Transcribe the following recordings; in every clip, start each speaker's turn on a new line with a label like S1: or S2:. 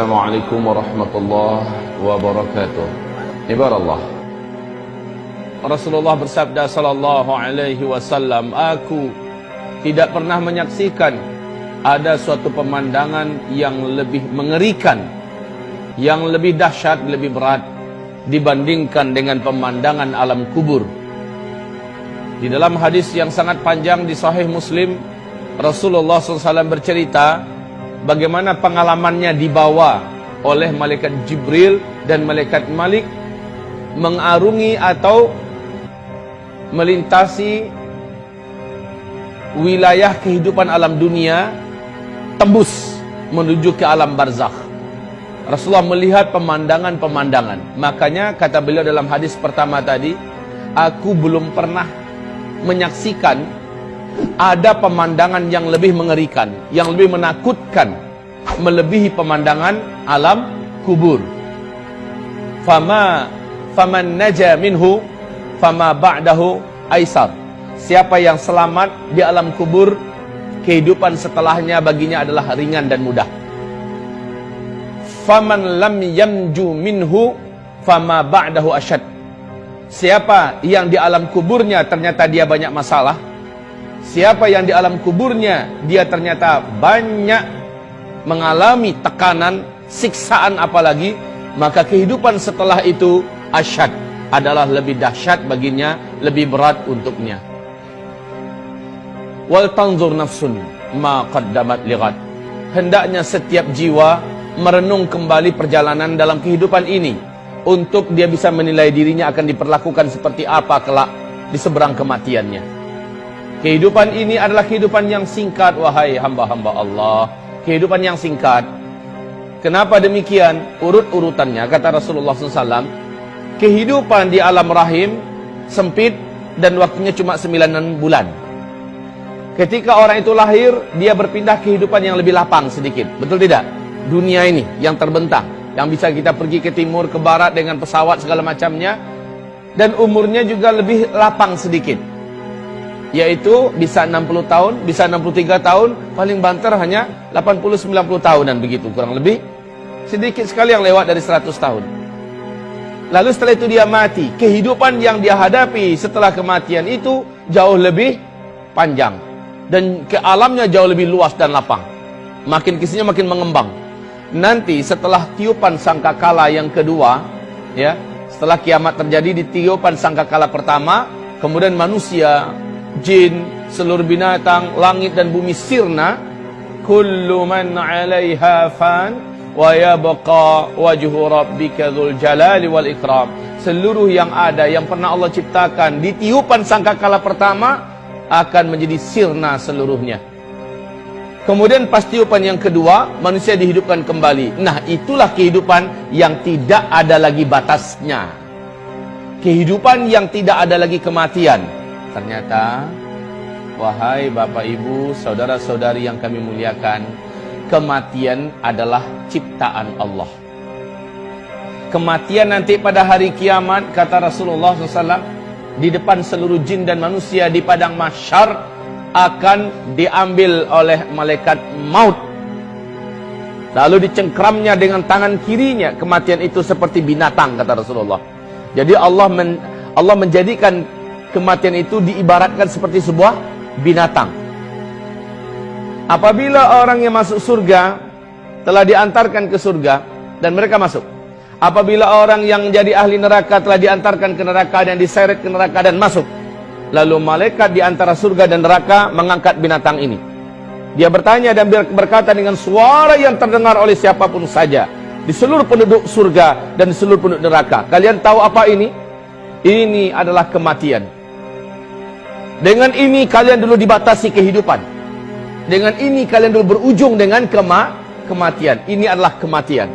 S1: Assalamualaikum warahmatullahi wabarakatuh. Ibar Allah. Rasulullah bersabda sallallahu alaihi wasallam, aku tidak pernah menyaksikan ada suatu pemandangan yang lebih mengerikan, yang lebih dahsyat, lebih berat dibandingkan dengan pemandangan alam kubur. Di dalam hadis yang sangat panjang di Sahih Muslim, Rasulullah SAW bercerita bagaimana pengalamannya dibawa oleh malaikat Jibril dan malaikat Malik mengarungi atau melintasi wilayah kehidupan alam dunia tembus menuju ke alam barzakh. Rasulullah melihat pemandangan-pemandangan. Makanya kata beliau dalam hadis pertama tadi, aku belum pernah menyaksikan ada pemandangan yang lebih mengerikan, yang lebih menakutkan, melebihi pemandangan alam kubur. Fama faman naja minhu fama ba'dahu aisar. Siapa yang selamat di alam kubur, kehidupan setelahnya baginya adalah ringan dan mudah. Faman lam yamju minhu fama ba'dahu asyad. Siapa yang di alam kuburnya ternyata dia banyak masalah, Siapa yang di alam kuburnya dia ternyata banyak mengalami tekanan, siksaan apalagi, maka kehidupan setelah itu asyad adalah lebih dahsyat baginya, lebih berat untuknya. Wal tanzur nafsun ma qaddamat lighad. Hendaknya setiap jiwa merenung kembali perjalanan dalam kehidupan ini untuk dia bisa menilai dirinya akan diperlakukan seperti apa kelak di seberang kematiannya. Kehidupan ini adalah kehidupan yang singkat wahai hamba-hamba Allah. Kehidupan yang singkat. Kenapa demikian? Urut-urutannya kata Rasulullah SAW. Kehidupan di alam rahim sempit dan waktunya cuma 9 bulan. Ketika orang itu lahir, dia berpindah kehidupan yang lebih lapang sedikit. Betul tidak? Dunia ini yang terbentang. Yang bisa kita pergi ke timur, ke barat dengan pesawat segala macamnya. Dan umurnya juga lebih lapang sedikit yaitu bisa 60 tahun, bisa 63 tahun, paling banter hanya 80-90 tahunan begitu kurang lebih. Sedikit sekali yang lewat dari 100 tahun. Lalu setelah itu dia mati. Kehidupan yang dia hadapi setelah kematian itu jauh lebih panjang. Dan ke alamnya jauh lebih luas dan lapang. Makin kisahnya makin mengembang. Nanti setelah tiupan sangkakala yang kedua, ya, setelah kiamat terjadi di tiupan sangkakala pertama, kemudian manusia jin, seluruh binatang, langit dan bumi sirna. Kullu man 'alaiha fan wa yabqa wajhu rabbika dzul jalali wal ikram. Seluruh yang ada yang pernah Allah ciptakan di tiupan sangkakala pertama akan menjadi sirna seluruhnya. Kemudian pas tiupan yang kedua, manusia dihidupkan kembali. Nah, itulah kehidupan yang tidak ada lagi batasnya. Kehidupan yang tidak ada lagi kematian. Ternyata Wahai Bapak Ibu, Saudara-saudari yang kami muliakan Kematian adalah ciptaan Allah. Kematian nanti pada hari kiamat Kata Rasulullah SAW Di depan seluruh jin dan manusia Di padang masyar Akan diambil oleh malaikat maut. Lalu dicengkramnya dengan tangan kirinya. Kematian itu seperti binatang Kata Rasulullah. Jadi Allah men, Allah menjadikan kematian itu diibaratkan seperti sebuah binatang. Apabila orang yang masuk surga telah diantarkan ke surga dan mereka masuk. Apabila orang yang jadi ahli neraka telah diantarkan ke neraka dan diseret ke neraka dan masuk. Lalu malaikat di antara surga dan neraka mengangkat binatang ini. Dia bertanya dan berkata dengan suara yang terdengar oleh siapa pun saja di seluruh penduduk surga dan di seluruh penduduk neraka. Kalian tahu apa ini? Ini adalah kematian. Dengan ini kalian dulu dibatasi kehidupan. Dengan ini kalian dulu berujung dengan kema kematian. Ini adalah kematian.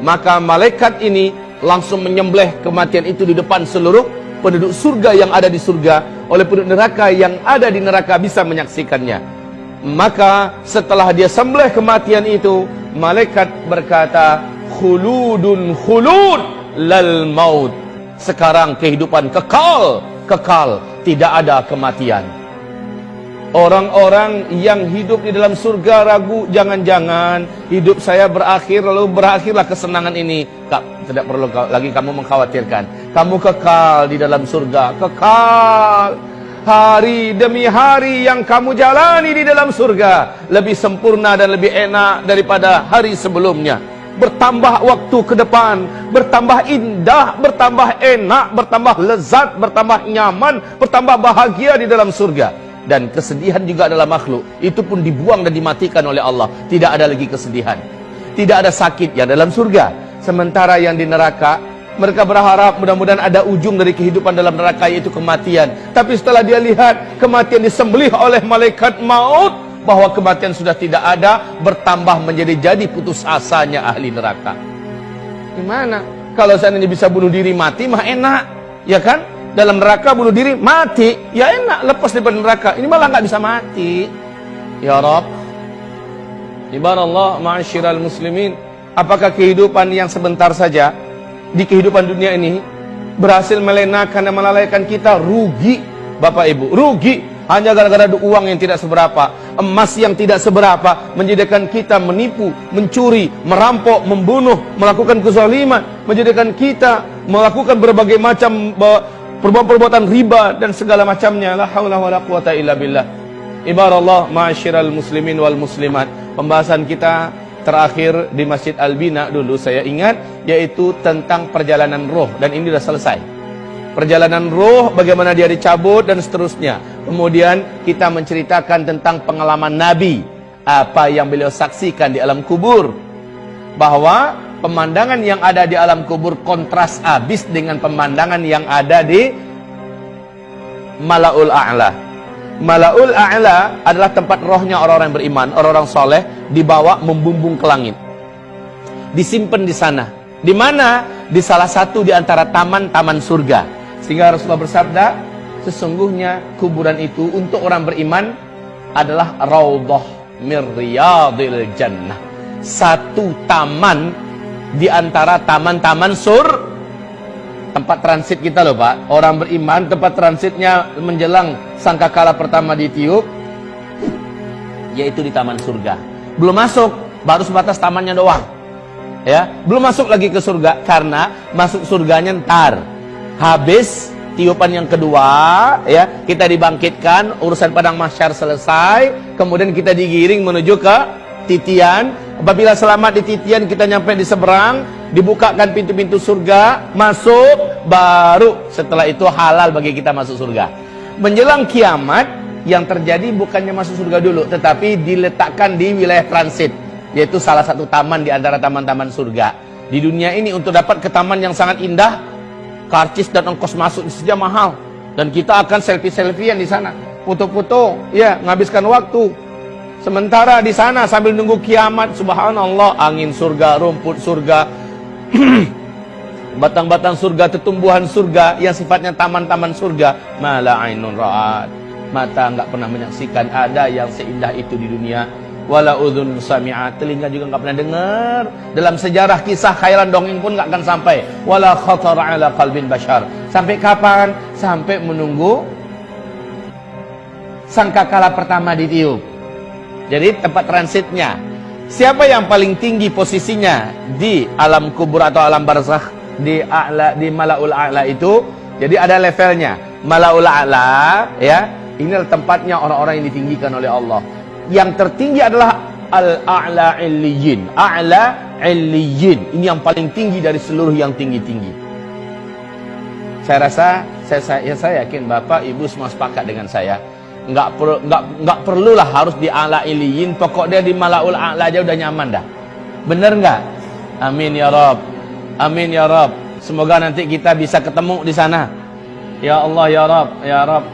S1: Maka malaikat ini langsung menyembelih kematian itu di depan seluruh penduduk surga yang ada di surga. Oleh penduduk neraka yang ada di neraka bisa menyaksikannya. Maka setelah dia sembelih kematian itu, malaikat berkata, Khuludun khulud lal maut. Sekarang kehidupan kekal, kekal tidak ada kematian. Orang-orang yang hidup di dalam surga ragu jangan-jangan hidup saya berakhir lalu berakhirlah kesenangan ini. Kak, tidak perlu lagi kamu mengkhawatirkan. Kamu kekal di dalam surga, kekal. Hari demi hari yang kamu jalani di dalam surga lebih sempurna dan lebih enak daripada hari sebelumnya. Bertambah waktu ke depan, bertambah indah, bertambah enak, bertambah lezat, bertambah nyaman, bertambah bahagia di dalam surga. Dan kesedihan juga adalah makhluk. Itu pun dibuang dan dimatikan oleh Allah. Tidak ada lagi kesedihan. Tidak ada sakit yang dalam surga. Sementara yang di neraka mereka berharap mudah-mudahan ada ujung dari kehidupan dalam neraka yaitu kematian. Tapi setelah dia lihat kematian disembelih oleh malaikat maut bahwa kematian sudah tidak ada bertambah menjadi jadi putus asanya ahli neraka. Gimana? Kalau seandainya bisa bunuh diri mati mah enak ya kan? Dalam neraka bunuh diri mati ya enak lepas dari neraka. Ini malah nggak bisa mati. Ya Rob. Ibarallah ma'asyiral muslimin. Apakah kehidupan yang sebentar saja di kehidupan dunia ini berhasil melenakan dan melalaikan kita? Rugi Bapak Ibu rugi hanya gara-gara uang yang tidak seberapa emas yang tidak seberapa menjadikan kita menipu mencuri merampok membunuh melakukan kezaliman menjadikan kita melakukan berbagai macam perbuatan-perbuatan riba dan segala macamnya. La haula wala quwata illa billah. Ibarallah ma'asyiral muslimin wal muslimat. Pembahasan kita terakhir di Masjid Albina dulu saya ingat yaitu tentang perjalanan roh. Dan ini sudah selesai perjalanan roh bagaimana dia dicabut dan seterusnya kemudian kita menceritakan tentang pengalaman Nabi apa yang beliau saksikan di alam kubur bahwa pemandangan yang ada di alam kubur kontras habis dengan pemandangan yang ada di Malaul A'la. Malaul A'la adalah tempat rohnya orang-orang yang beriman, orang-orang soleh dibawa membumbung ke langit. Disimpan di sana. Di mana? Di salah satu di antara taman-taman surga. Sehingga Rasulullah bersabda, sesungguhnya kuburan itu untuk orang beriman adalah raudhah mir jannah. Satu taman di antara taman-taman sur tempat transit kita loh Pak. Orang beriman tempat transitnya menjelang sangkakala pertama ditiup yaitu di taman surga. Belum masuk, baru sebatas tamannya doang. Ya, belum masuk lagi ke surga karena masuk surganya ntar. Habis tiupan yang kedua, ya, kita dibangkitkan, urusan padang mahsyar selesai, kemudian kita digiring menuju ke titian. Apabila selamat di titian kita nyampe di seberang dibukakan pintu-pintu surga masuk baru setelah itu halal bagi kita masuk surga. Menjelang kiamat yang terjadi bukannya masuk surga dulu tetapi diletakkan di wilayah transit yaitu salah satu taman di antara taman-taman surga. Di dunia ini untuk dapat ke taman yang sangat indah karcis dan ongkos masuk saja mahal dan kita akan selfie-selfiean di sana foto-foto ya menghabiskan waktu Sementara di sana sambil nunggu kiamat, subhanallah, angin surga, rumput surga, batang-batang surga, tetumbuhan surga yang sifatnya taman-taman surga, mala ainun ra'at. Mata enggak pernah menyaksikan ada yang seindah itu di dunia. Wala udhun sami'at, telinga juga enggak pernah dengar. Dalam sejarah kisah khairan dongeng pun enggak akan sampai. Wala khatar ala qalbin bashar. Sampai kapan? Sampai menunggu sangkakala pertama ditiup. Jadi tempat transitnya. Siapa yang paling tinggi posisinya di alam kubur atau alam barzakh di a'la di malaul a'la itu? Jadi ada levelnya. Malaul a'la ya, ini tempatnya orang-orang yang ditinggikan oleh Allah. Yang tertinggi adalah al-a'la illiyin. A'la illiyin. Ini yang paling tinggi dari seluruh yang tinggi-tinggi. Saya rasa saya, saya, ya saya yakin Bapak Ibu semua sepakat dengan saya. Nggak perlu nggak nggak perlulah harus di ala iliyin pokok dia di malaul a'la aja udah nyaman dah. Bener nggak? Amin ya rob. Amin ya rob. Semoga nanti kita bisa ketemu di sana. Ya Allah ya rob ya rob.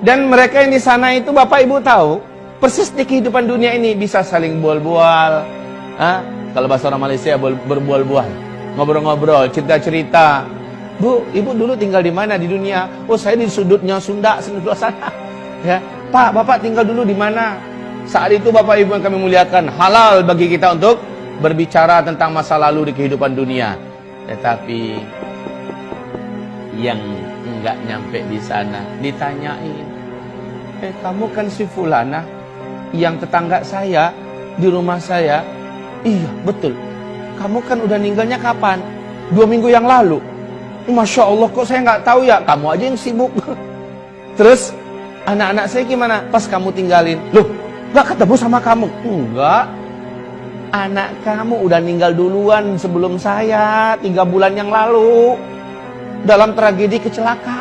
S1: Dan mereka yang di sana itu bapak ibu tahu persis di kehidupan dunia ini bisa saling bual-bual kalau bahasa orang Malaysia berbual-bual ngobrol-ngobrol cerita-cerita Bu, ibu dulu tinggal di mana di dunia? Oh, saya di sudutnya Sunda, sudut sana. Ya, Pak, Bapak tinggal dulu di mana? Saat itu Bapak Ibu yang kami muliakan, halal bagi kita untuk berbicara tentang masa lalu di kehidupan dunia. Tetapi yang enggak nyampe di sana ditanyain, Eh, kamu kan si Fulana yang tetangga saya di rumah saya. Iya, betul. Kamu kan udah ninggalnya kapan? Dua minggu yang lalu. Masya Allah kok saya nggak tahu ya. Kamu aja yang sibuk. Terus anak-anak saya gimana? Pas kamu tinggalin. Loh, nggak ketemu sama kamu? Enggak. Anak kamu udah meninggal duluan sebelum saya. Tiga bulan yang lalu. Dalam tragedi kecelakaan.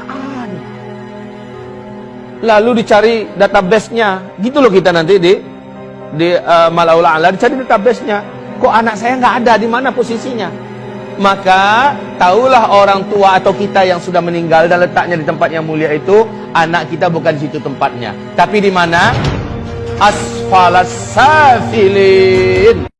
S1: Lalu dicari database-nya. Gitu loh kita nanti di di uh, Malaula Ala dicari database-nya. Kok anak saya nggak ada di mana posisinya? Maka tahulah orang tua atau kita yang sudah meninggal dan letaknya di tempat yang mulia itu anak kita bukan di situ tempatnya, tapi di mana? Asfalas safilin.